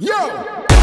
Yo!